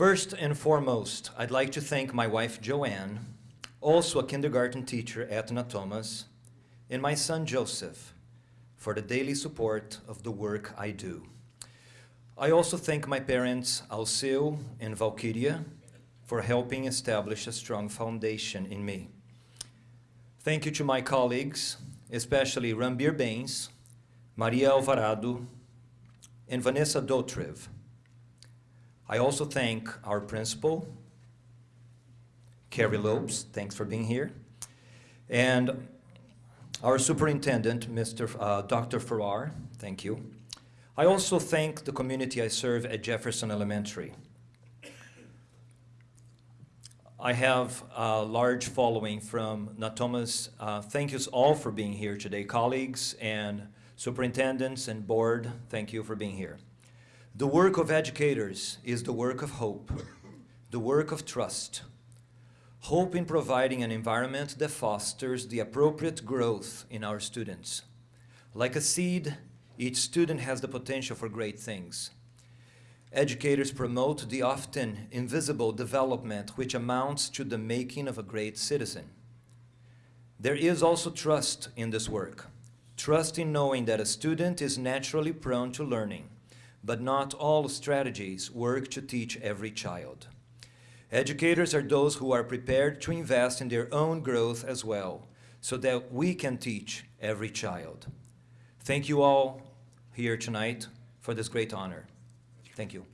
First and foremost, I'd like to thank my wife Joanne, also a kindergarten teacher at Natomas, and my son Joseph for the daily support of the work I do. I also thank my parents Alceu and Valkyria for helping establish a strong foundation in me. Thank you to my colleagues, especially Rambir Bains, Maria Alvarado, and Vanessa Dotrev. I also thank our principal, Carrie Lopes, thanks for being here, and our superintendent, Mr. Uh, Dr. Farrar, thank you. I also thank the community I serve at Jefferson Elementary. I have a large following from Natomas. Uh, thank you all for being here today, colleagues and superintendents and board, thank you for being here. The work of educators is the work of hope, the work of trust. Hope in providing an environment that fosters the appropriate growth in our students. Like a seed, each student has the potential for great things. Educators promote the often invisible development which amounts to the making of a great citizen. There is also trust in this work. Trust in knowing that a student is naturally prone to learning, but not all strategies work to teach every child. Educators are those who are prepared to invest in their own growth as well, so that we can teach every child. Thank you all here tonight for this great honor. Thank you.